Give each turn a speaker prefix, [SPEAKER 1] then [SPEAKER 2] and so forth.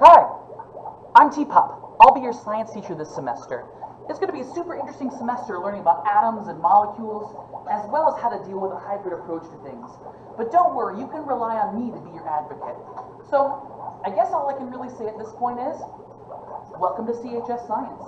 [SPEAKER 1] Hi, I'm T-Pop. I'll be your science teacher this semester. It's going to be a super interesting semester learning about atoms and molecules, as well as how to deal with a hybrid approach to things. But don't worry, you can rely on me to be your advocate. So, I guess all I can really say at this point is, welcome to CHS Science.